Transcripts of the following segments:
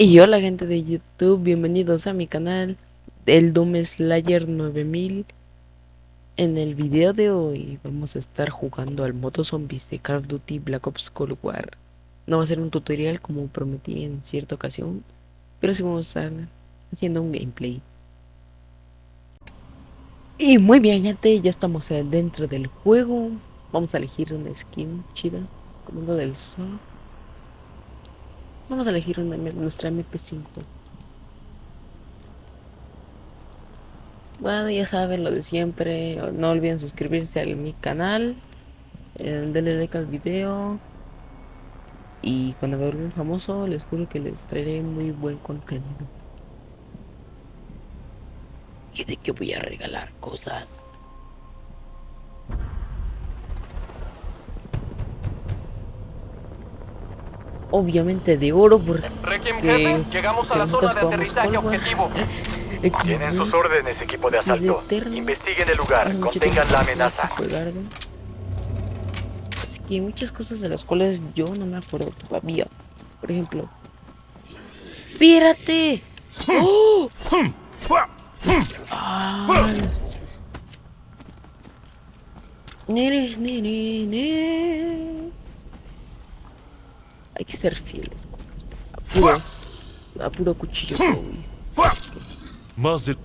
Y hola gente de YouTube, bienvenidos a mi canal El Doom Slayer 9000 En el video de hoy vamos a estar jugando al modo zombies de Call of Duty Black Ops Cold War. No va a ser un tutorial como prometí en cierta ocasión Pero sí vamos a estar haciendo un gameplay. Y muy bien gente, ya estamos dentro del juego. Vamos a elegir una skin chida Comando del sol Vamos a elegir nuestra MP5. Bueno, ya saben lo de siempre. No olviden suscribirse a mi canal. Eh, denle like al video. Y cuando me vuelva famoso, les juro que les traeré muy buen contenido. Y de que voy a regalar cosas. Obviamente de oro porque jefe, llegamos a la zona de aterrizaje objetivo. Tienen sus órdenes, equipo de asalto. Investiguen el lugar, contengan la amenaza. Así que hay muchas cosas de las cuales yo no me acuerdo todavía. Por ejemplo, ¡Pírate! ¡Oh! Nere, nere, nere. Hay que ser fieles. A puro, a puro cuchillo. Más de...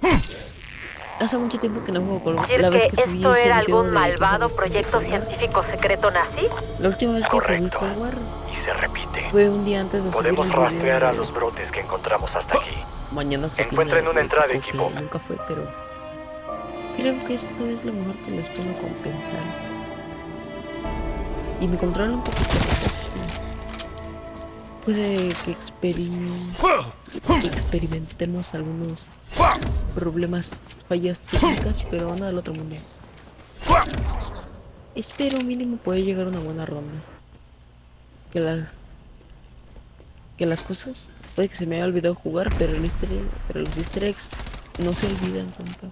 Hace mucho tiempo que no juego con la vez que, esto era algún malvado proyecto científico secreto nazi? La última vez que jugué con War y se repite. Fue un día antes de Podemos rastrear a los brotes que encontramos hasta aquí. Mañana se Encuentren una entrada, equipo. Nunca fue, pero creo que esto es lo mejor que les puedo compensar. Y me controla un poquito puede que, experimentemos algunos problemas, fallas técnicas, pero nada del otro mundo. Espero mínimo puede llegar una buena ronda. Que la que las cosas puede que se me haya olvidado jugar, pero el easter pero los easter eggs no se olvidan tanto.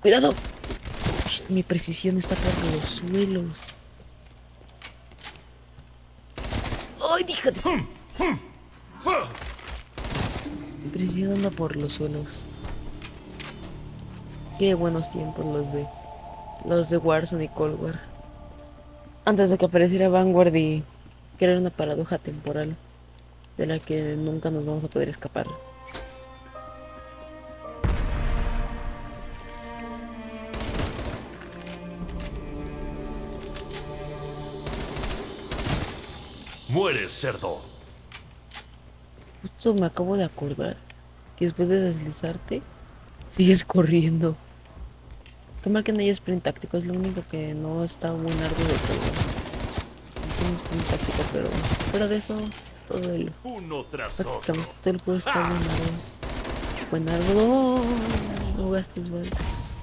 Cuidado. Mi precisión está por los suelos. ¡Ay, díjate! Presionando por los suelos. Qué buenos tiempos los de... Los de Warzone y Cold War. Antes de que apareciera Vanguard y... Era una paradoja temporal. De la que nunca nos vamos a poder escapar. Mueres, cerdo. Justo me acabo de acordar que después de deslizarte, sigues corriendo. Qué mal que no hay sprint táctico, es lo único que no está muy largo de todo. No tiene sprint táctico, pero fuera de eso, todo el... Uno tras Todo el juego está muy largo. No gastes.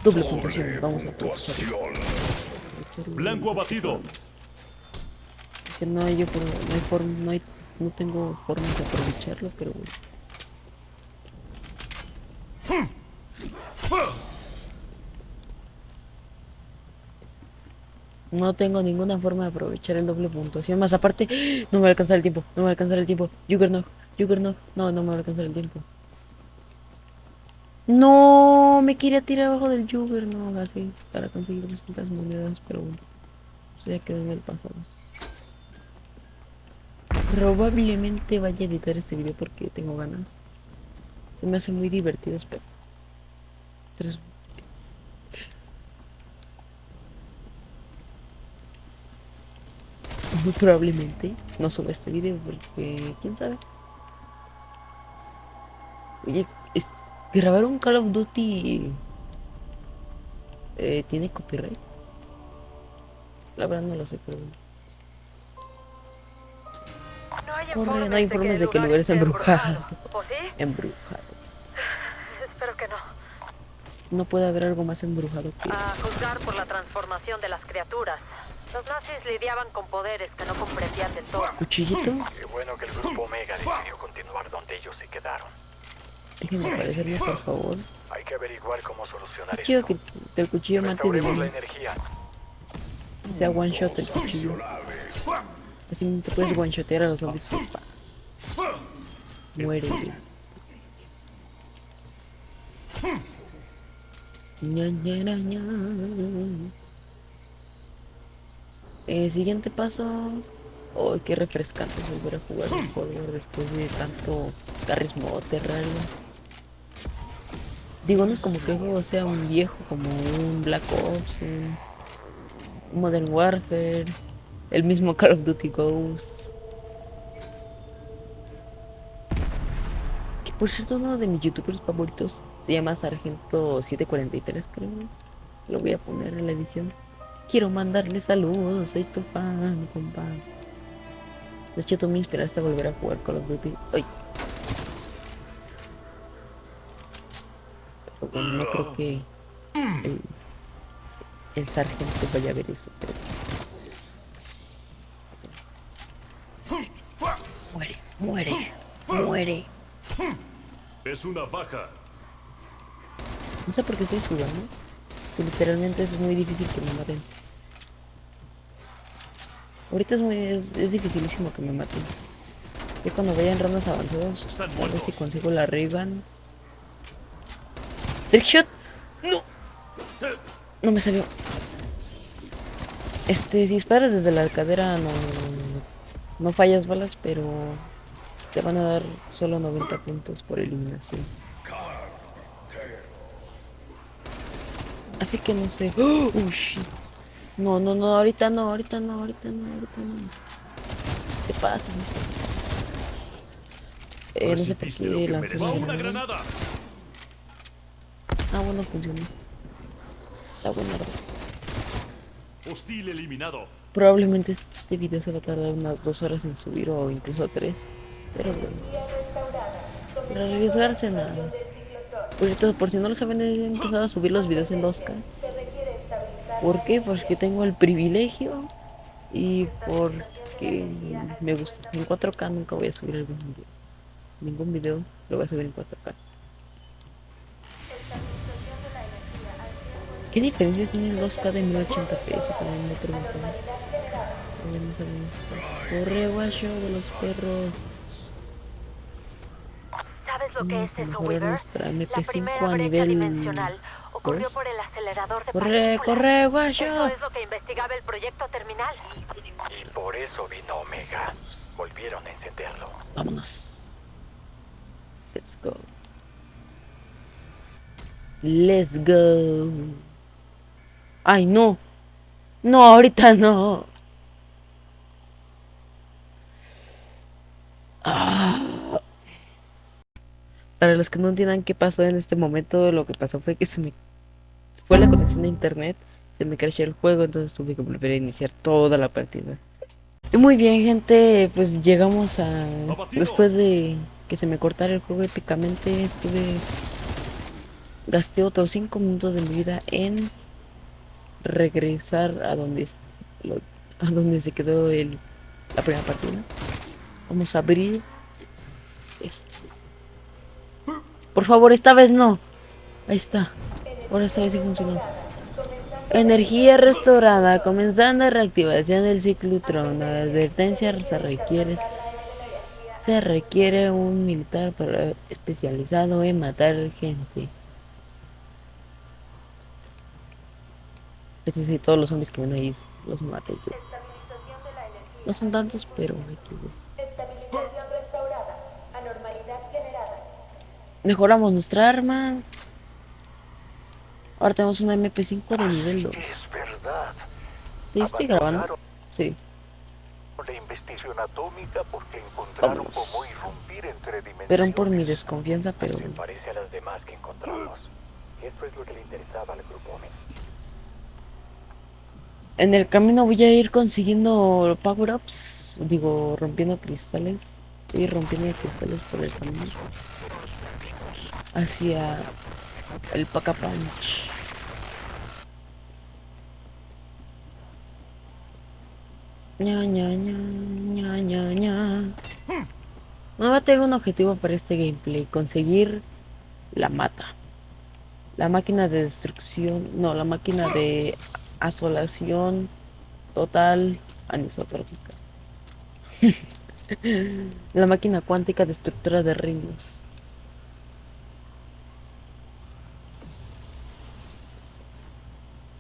Doble puntuación, vamos a aprovechar. Blanco abatido que no hay yo no hay forma, no hay, no tengo forma de aprovecharlo, pero No tengo ninguna forma de aprovechar el doble puntuación. Más aparte, no me va a alcanzar el tiempo. No me va a alcanzar el tiempo. Juggernaut, Juggernaut. No, no me va a alcanzar el tiempo. No, me quería tirar abajo del Juggernaut así para conseguir 200 monedas, pero bueno. Eso ya quedó en el pasado. Probablemente vaya a editar este video porque tengo ganas. Se me hace muy divertido, espero. Tres... Muy probablemente no suba este video porque quién sabe. Oye, grabar un Call of Duty eh, tiene copyright. La verdad no lo sé, pero no hay informes de que el lugar es embrujado. ¿O sí? Embrujado. Espero que no. No puede haber algo más embrujado que... A juzgar por la transformación de las criaturas. Los nazis lidiaban con poderes que no comprendían del todo. ¿Cuchillito? Qué bueno que el grupo Omega decidió continuar donde ellos se quedaron. Déjenme aparecerme, por favor. Hay que averiguar cómo solucionar esto. que, que el cuchillo mate de la energía. Sea one shot el cuchillo. Así te puedes one-shotear a los zombies. Muere. Ña, ña, ña, ña. Eh, siguiente paso. Oh, qué refrescante es volver a jugar un juego después de tanto carrismo terrario. Digo, no es como que el juego sea un viejo como un Black Ops, un Modern Warfare, el mismo Call of Duty Ghosts. Que por cierto, uno de mis youtubers favoritos se llama Sargento 743, creo. Lo voy a poner en la edición. Quiero mandarle saludos, soy tu fan, compadre. De hecho, tú me inspiraste a volver a jugar Call of Duty. Ay. Pero bueno, no creo que el, el sargento vaya a ver eso. Pero... Muere, muere. Es una baja. No sé por qué estoy sudando. Que literalmente es muy difícil que me maten. Ahorita es muy es, es dificilísimo que me maten. Ya cuando vaya en rondas avanzadas, Están a ver si consigo la Riven. Trickshot. No. No me salió. Este, si disparas desde la cadera no- no fallas balas, pero te van a dar solo 90 puntos por eliminación. Así que no sé. ¡Oh! Shit. No, no, no, ahorita no, ahorita no, ahorita no, ahorita no. ¿Qué pasa? Eh, no sé por qué. ¡Va una granada! Ah, bueno, funcionó. Está buena. Hostil eliminado. Probablemente este video se va a tardar unas dos horas en subir o incluso tres. Pero bueno. Para arriesgarse nada. Por, cierto, por si no lo saben, he empezado a subir los videos en 2K. ¿Por qué? Porque tengo el privilegio y porque me gusta. En 4K nunca voy a subir algún video. Ningún video lo voy a subir en 4K. ¿Qué diferencia tiene el 2K de 1080p? Eso también me preguntan. Corre, guacho de los perros. ¿Sabes lo que es eso, Weaver? nuestra La MP5 primera a brecha nivel dimensional ocurrió por el acelerador de Corre, partículas. corre, Eso guacho. es lo que investigaba el proyecto terminal. Y por eso vino Omega. Volvieron a encenderlo. Vámonos. Let's go. Let's go. Ay, no. No, ahorita no. Ah. Para los que no entiendan qué pasó en este momento, lo que pasó fue que se me fue la conexión de internet, se me crashó el juego, entonces tuve que volver a iniciar toda la partida. Y Muy bien, gente, pues llegamos a... Después de que se me cortara el juego épicamente, estuve... Gasté otros 5 minutos de mi vida en regresar a donde, lo- a donde se quedó el, la primera partida. Vamos a abrir esto. Por favor, esta vez no. Ahí está. Ahora esta vez sí funcionó. Energía restaurada, comenzando reactivación del ciclotrón. La advertencia se requiere se requiere un militar especializado en matar gente. Es decir, todos los zombies que ven ahí los maté yo. No son tantos, pero hay que ver. Estabilización restaurada. Anormalidad generada. Mejoramos nuestra arma. Ahora tenemos una MP5 de nivel 2. Es verdad. ¿Te estoy grabando? Sí. la investigación atómica porque encontraron Vámonos. cómo irrumpir entre dimensiones. Perdón por mi desconfianza, pero Se parece a las demás que encontramos. Esto es lo que le interesaba al grupo Omega. en el camino voy a ir consiguiendo power-ups. Digo, rompiendo cristales. Ir rompiendo cristales por el camino. Hacia el Paca Punch. ña ña ña ña ña ña. No va a tener un objetivo para este gameplay, conseguir la mata. La máquina de destrucción, no, la máquina de asolación total anisotrópica. La máquina cuántica destructora de reinos.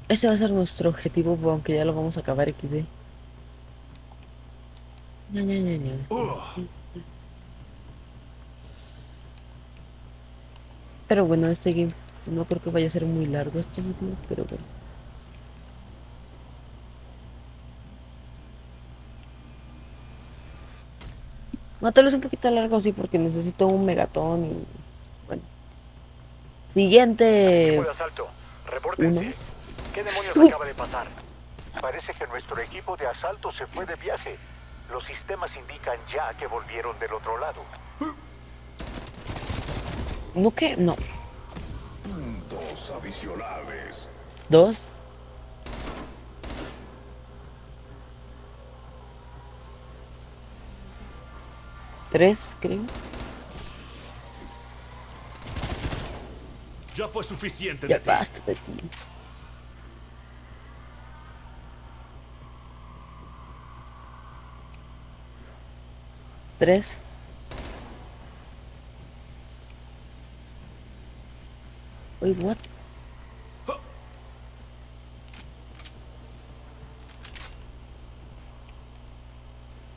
Ese va a ser nuestro objetivo, aunque ya lo vamos a acabar XD. Pero bueno, este game no creo que vaya a ser muy largo este video, pero bueno. No, tal vez un poquito largo sí, porque necesito un megatón y... Bueno. Siguiente... Asalto, repórtense. Uno. ¿Qué demonios Uy. acaba de pasar? Parece que nuestro equipo de asalto se fue de viaje. Los sistemas indican ya que volvieron del otro lado. ¿No qué? No. Puntos adicionales. Dos. Tres, creo. Ya fue suficiente Ya de ti. basta de ti. Tres. Wait, what?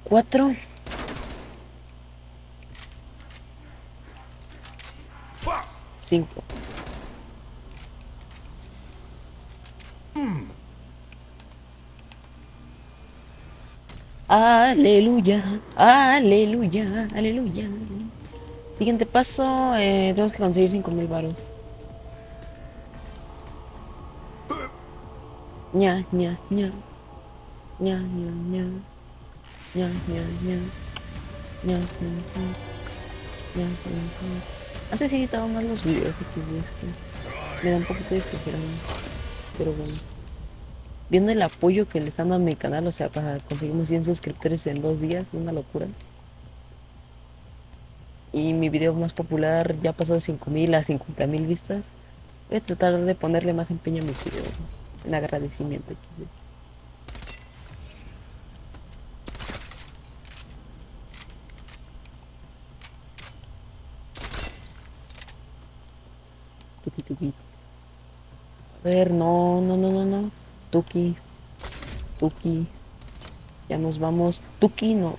Cuatro. Cinco. Aleluya, aleluya, aleluya. Siguiente paso, eh, tenemos que conseguir 5000 varos. ña, ña, ña. ña, ña, ña. ña, ña, ña. ña, ña, ña. Antes sí editaba más los videos aquí, es que me da un poquito de flojera, pero bueno. Viendo el apoyo que le están dando a mi canal, o sea, para conseguimos 100 suscriptores en dos días, es una locura. Y mi video más popular ya pasó de 5000 a 50000 vistas. Voy a tratar de ponerle más empeño a mis videos, en agradecimiento. A ver, no, no, no, no, no. Tuki. Tuki. Ya nos vamos. Tuki, no.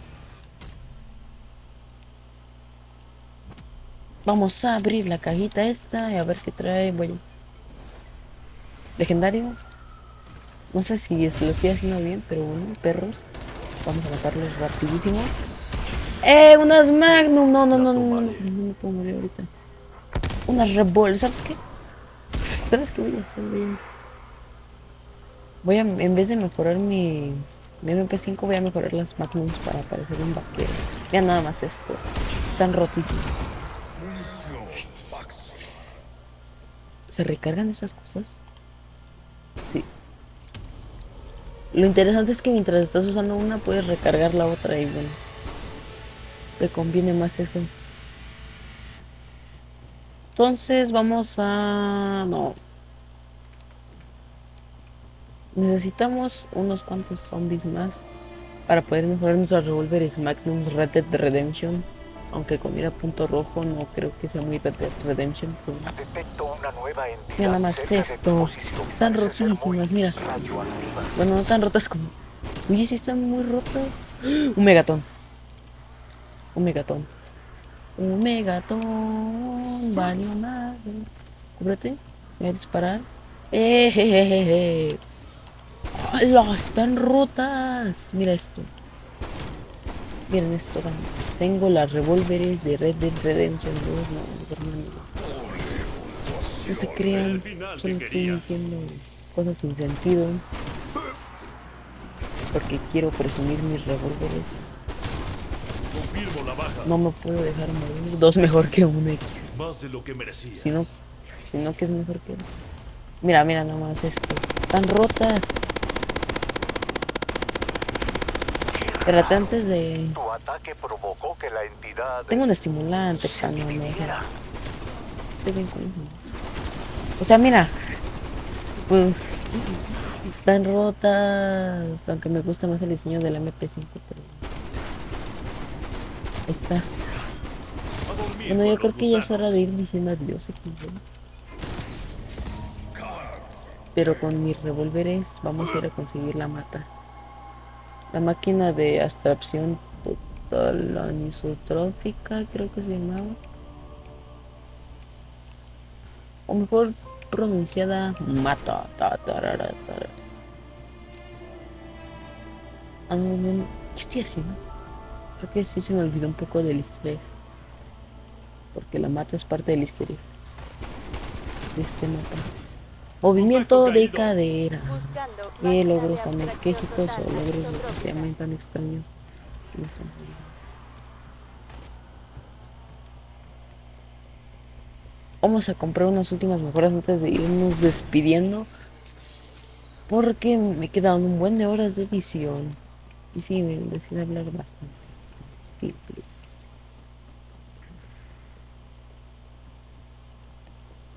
Vamos a abrir la cajita esta y a ver qué trae. Voy. Legendario. No sé si lo estoy haciendo bien, pero bueno, perros. Vamos a matarlos rapidísimo. ¡Eh! Unas Magnum. No, no, no, no, no, me puedo morir ahorita. Unas Revol. ¿Sabes qué? ¿Sabes qué voy a hacer? A, voy a- en vez de mejorar mi, mi MP5, voy a mejorar las Magnums para parecer un vaquero. Vean nada más esto. Están rotísimos. ¿Se recargan esas cosas? Sí. Lo interesante es que mientras estás usando una, puedes recargar la otra y bueno. Te conviene más eso. Entonces vamos a... No. Necesitamos unos cuantos zombies más para poder mejorar nuestros revólveres Magnums Red Dead Redemption. Aunque con mira punto rojo no creo que sea muy Red Dead Redemption. pero- una nueva. Mira nada más esto. Están rotísimas, mira. Bueno, no tan rotas como. Oye, sí están muy rotas. Un megatón. Un megatón. Un megatón. Valió madre. Cúbrete. Voy a disparar. ¡Eh, je, je, je, je! ¡Hala! Están rotas. Mira esto. Miren esto. Tengo las revólveres de Red Dead Redemption 2. No, hermano. No se crean. Solo estoy diciendo cosas sin sentido. Porque quiero presumir mis revólveres. No me puedo dejar morir. Dos mejor que un X. Más de lo que merecías. Si no, si no, que es mejor que. Mira, mira nomás esto. Están rotas. Espérate, antes de... Tu ataque provocó que la entidad Tengo un estimulante dividiera. Estoy bien con. O sea, mira. Pues, están rotas. Aunque me gusta más el diseño del MP5, pero... Ahí está. Bueno, yo creo que ya es hora de ir diciendo adiós aquí. Pero con mis revólveres vamos a ir a conseguir la mata. La máquina de abstracción total anisotrófica, creo que se llamaba. O mejor pronunciada mata. ta, tarara, tara. Ah, ¿Qué estoy haciendo? Creo que sí se me olvidó un poco del estrés. Porque la mata es parte del estrés. De este mapa. Movimiento de cadera. Buscando ¿Qué máquina logros tan quejitos o logros definitivamente tan extraños? Vamos a comprar unas últimas mejoras antes de irnos despidiendo. Porque me quedan un buen de horas de edición. Y sí, me decide hablar bastante. Sí, sí.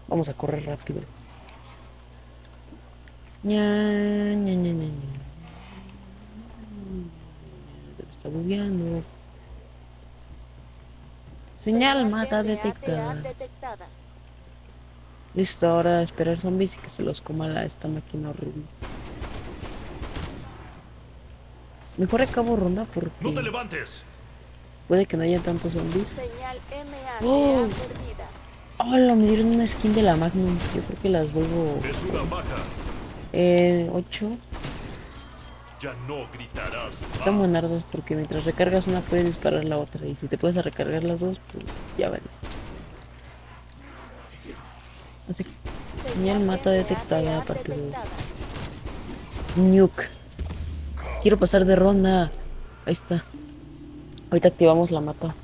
Vamos a correr rápido. Ña, ña, ña, ña, me está bugueando. Señal mata detectada. detectada. Listo, ahora a esperar zombies y que se los coma la, esta máquina horrible. Mejor acabo ronda ¡No te porque levantes! puede que no haya tantos zombies. Señal MA Oh. Hola, me dieron una skin de la Magnum. Yo creo que las vuelvo Eh, 8. Ya no gritarás Están más. buenardos porque mientras recargas una puedes disparar la otra. Y si te puedes recargar las dos, pues ya vales. Así que Señal mata detectada, parte dos. detectada. Nuke. Quiero pasar de ronda. Ahí está. Ahorita activamos la mata.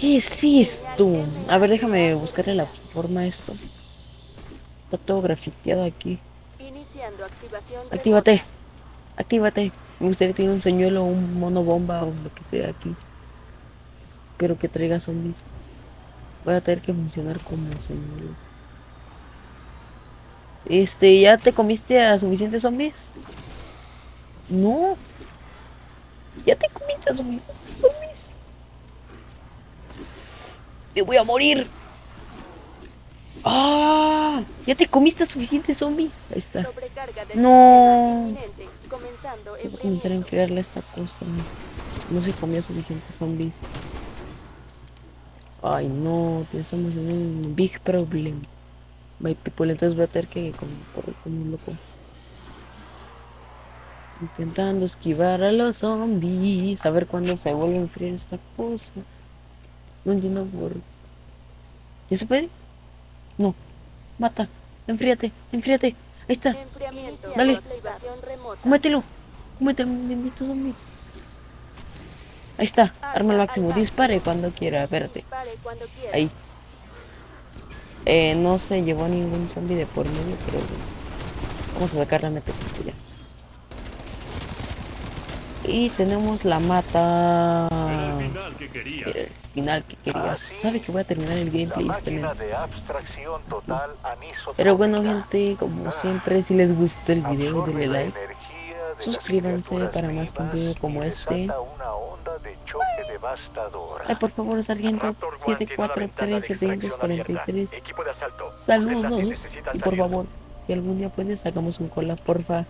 ¿Qué es esto? A ver, déjame buscarle la forma a esto. Está todo grafiteado aquí. Iniciando activación Actívate. Actívate. Me gustaría tener un señuelo, un mono bomba o lo que sea aquí. Pero que traiga zombies. Voy a tener que funcionar como señuelo. Este, ¿ya te comiste a suficientes zombies? No. Ya te comiste a suficientes zombies. Me voy a morir. ¡Ah! Ya te comiste suficientes zombies. Ahí está. No. va a comenzar a enfriarle esta cosa. No se comió suficientes zombies. Ay no, estamos en un big problem. My people, entonces voy a tener que correr como un loco. Intentando esquivar a los zombies. A ver cuándo se vuelve a enfriar esta cosa. No entiendo por. ¿Ya se puede? No. Mata. Enfríate, enfríate. Ahí está. Dale. Cómetelo. Cómetelo, bendito zombie. Ahí está. Arma al máximo. Dispare cuando quiera. Espérate. Ahí. Eh, no se llevó ningún zombie de por medio, pero bueno. Vamos a sacar la meta ya. Y tenemos la mata. Era el final que quería. Final que quería. Sabe que voy a terminar el La gameplay este total Pero bueno, gente, como siempre, si les gustó el video, denle like. Suscríbanse para más contenido como este. Ay, por favor, sargento Raptor One tiene una ventana de 743 extracción abierta. 743. Equipo de asalto. Los Saludos. Y por favor, si algún día puedes, hagamos un collab, porfa.